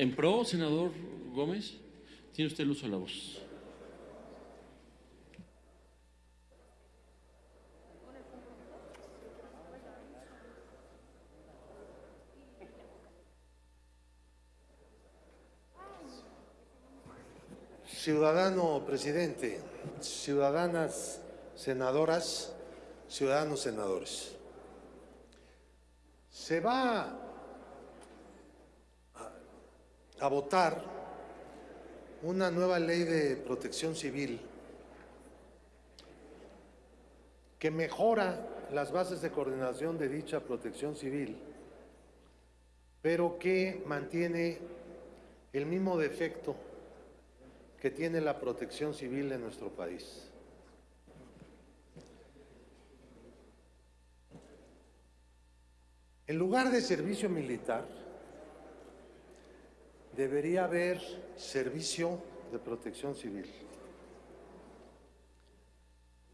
En pro, senador Gómez, tiene usted el uso de la voz. Ciudadano presidente, ciudadanas senadoras, ciudadanos senadores. Se va a, votar una nueva ley de protección civil que mejora las bases de coordinación de dicha protección civil, pero que mantiene el mismo defecto que tiene la protección civil en nuestro país. En lugar de servicio militar, debería haber servicio de protección civil.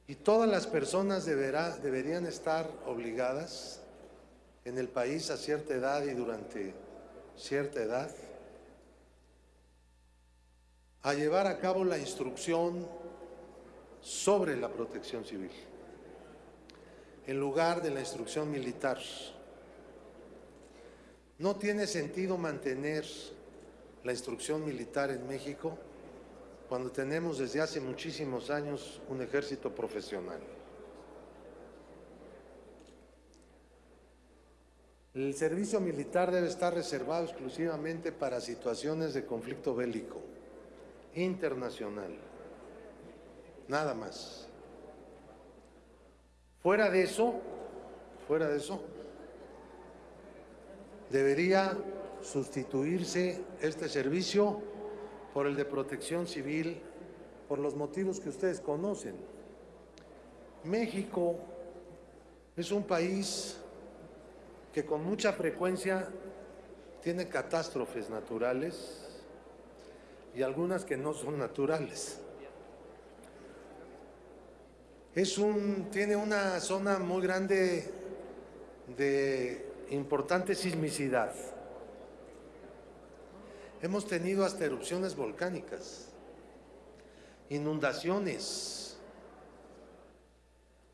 Y todas las personas deberían estar obligadas en el país a cierta edad y durante cierta edad a llevar a cabo la instrucción sobre la protección civil, en lugar de la instrucción militar. No tiene sentido mantener la instrucción militar en México cuando tenemos desde hace muchísimos años un ejército profesional. El servicio militar debe estar reservado exclusivamente para situaciones de conflicto bélico internacional. Nada más. Fuera de eso, fuera de eso, debería sustituirse este servicio por el de protección civil por los motivos que ustedes conocen. México es un país que con mucha frecuencia tiene catástrofes naturales y algunas que no son naturales. Es un, tiene una zona muy grande de importante sismicidad. Hemos tenido hasta erupciones volcánicas, inundaciones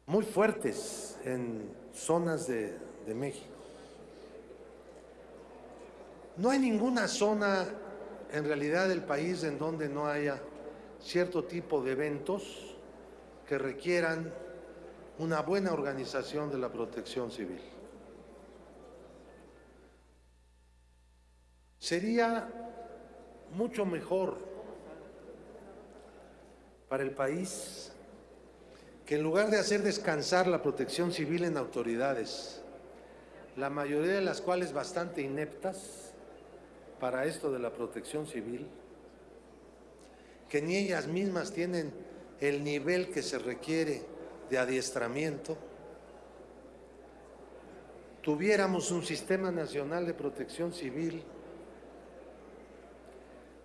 muy fuertes en zonas de, México. No hay ninguna zona en realidad el país en donde no haya cierto tipo de eventos que requieran una buena organización de la protección civil. Sería mucho mejor para el país que en lugar de hacer descansar la protección civil en autoridades, la mayoría de las cuales bastante ineptas, para esto de la protección civil, que ni ellas mismas tienen el nivel que se requiere de adiestramiento, tuviéramos un sistema nacional de protección civil,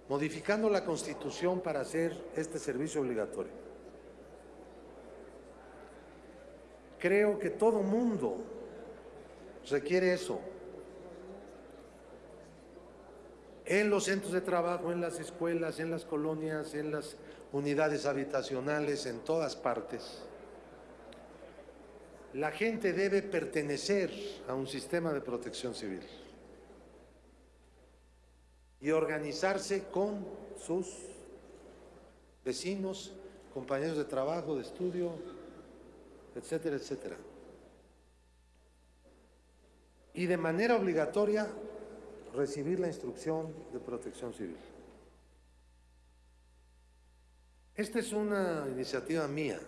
modificando la Constitución para hacer este servicio obligatorio. Creo que todo mundo requiere eso. en los centros de trabajo, en las escuelas, en las colonias, en las unidades habitacionales, en todas partes. La gente debe pertenecer a un sistema de protección civil y organizarse con sus vecinos, compañeros de trabajo, de estudio, etcétera, etcétera. Y de manera obligatoria recibir la instrucción de protección civil. Esta es una iniciativa mía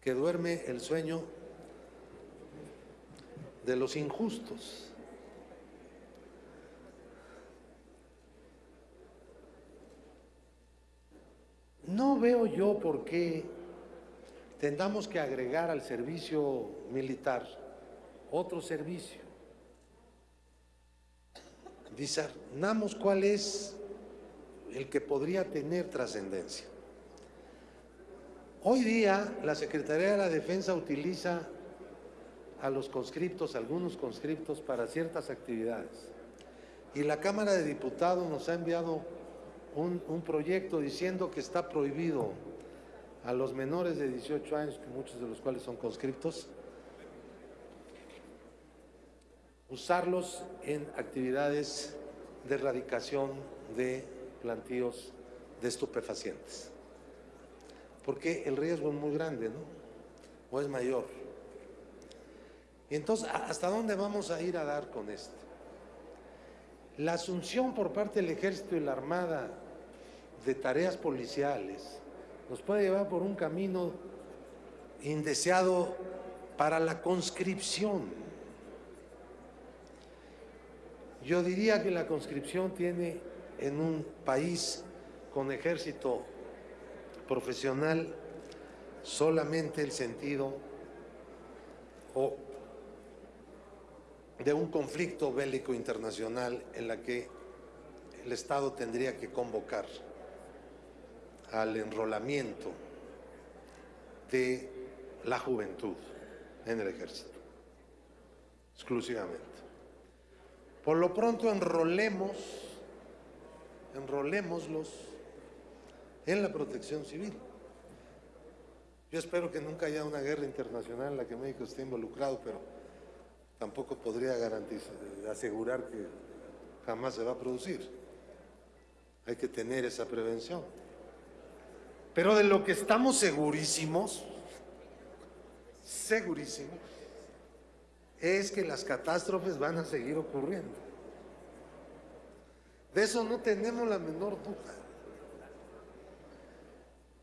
que duerme el sueño de los injustos. No veo yo por qué tendamos que agregar al servicio militar otro servicio discernamos cuál es el que podría tener trascendencia. Hoy día la Secretaría de la Defensa utiliza a los conscriptos, algunos conscriptos, para ciertas actividades. Y la Cámara de Diputados nos ha enviado un, proyecto diciendo que está prohibido a los menores de 18 años, muchos de los cuales son conscriptos, usarlos en actividades de erradicación de plantíos de estupefacientes. Porque el riesgo es muy grande, ¿no? O es mayor. Y entonces, ¿hasta dónde vamos a ir a dar con esto? La asunción por parte del Ejército y la Armada de tareas policiales nos puede llevar por un camino indeseado para la conscripción. Yo diría que la conscripción tiene en un país con ejército profesional solamente el sentido o de un conflicto bélico internacional en la que el Estado tendría que convocar al enrolamiento de la juventud en el ejército, exclusivamente. Por lo pronto enrolemos, enrolémoslos en la protección civil. Yo espero que nunca haya una guerra internacional en la que México esté involucrado, pero tampoco podría garantizar, asegurar que jamás se va a producir. Hay que tener esa prevención. Pero de lo que estamos segurísimos, segurísimos, es que las catástrofes van a seguir ocurriendo. De eso no tenemos la menor duda.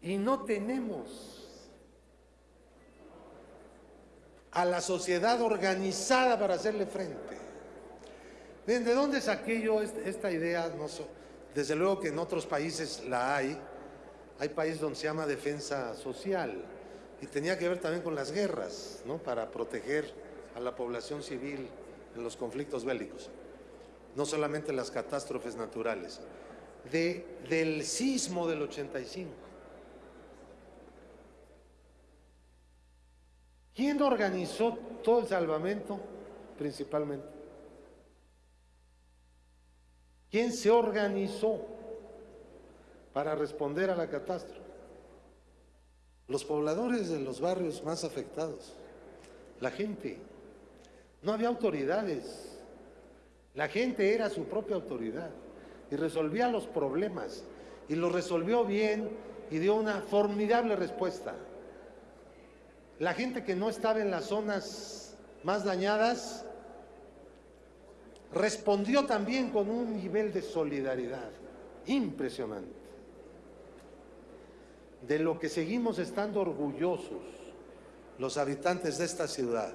Y no tenemos a la sociedad organizada para hacerle frente. ¿De dónde saqué yo esta idea? No Desde luego que en otros países la hay. Hay países donde se llama defensa social y tenía que ver también con las guerras, ¿no? Para proteger a la población civil en los conflictos bélicos, no solamente las catástrofes naturales. De, del sismo del 85. ¿Quién organizó todo el salvamento? Principalmente. ¿Quién se organizó para responder a la catástrofe? Los pobladores de los barrios más afectados, la gente. No había autoridades. La gente era su propia autoridad y resolvía los problemas y lo resolvió bien y dio una formidable respuesta. La gente que no estaba en las zonas más dañadas respondió también con un nivel de solidaridad impresionante, de lo que seguimos estando orgullosos los habitantes de esta ciudad.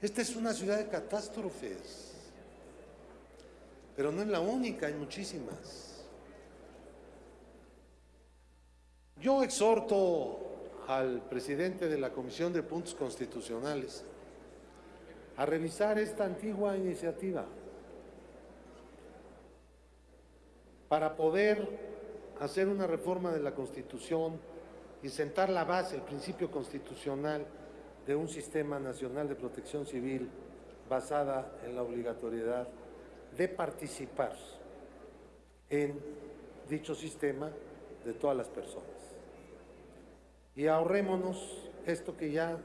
Esta es una ciudad de catástrofes, pero no es la única, hay muchísimas. Yo exhorto al presidente de la Comisión de Puntos Constitucionales a revisar esta antigua iniciativa para poder hacer una reforma de la Constitución y sentar la base, el principio constitucional de un sistema nacional de protección civil basada en la obligatoriedad de participar en dicho sistema de todas las personas. Y ahorrémonos esto que ya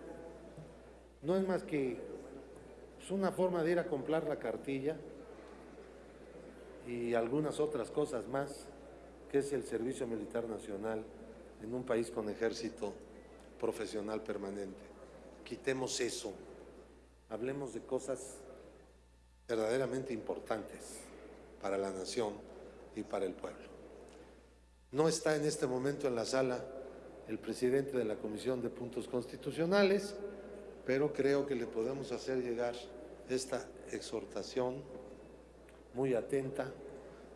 no es más que pues, una forma de ir a comprar la cartilla y algunas otras cosas más, que es el Servicio Militar Nacional en un país con ejército profesional permanente. Quitemos eso, hablemos de cosas verdaderamente importantes para la nación y para el pueblo. No está en este momento en la sala el presidente de la Comisión de Puntos Constitucionales, pero creo que le podemos hacer llegar esta exhortación muy atenta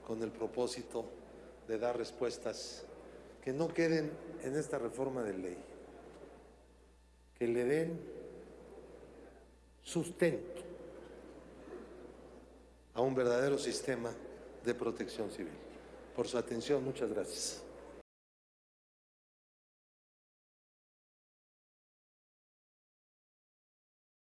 con el propósito de dar respuestas que no queden en esta reforma de ley, que le den sustento a un verdadero sistema de protección civil. Por su atención, muchas gracias.